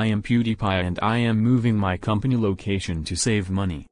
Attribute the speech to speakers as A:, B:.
A: I am PewDiePie and I am moving my company location to save money.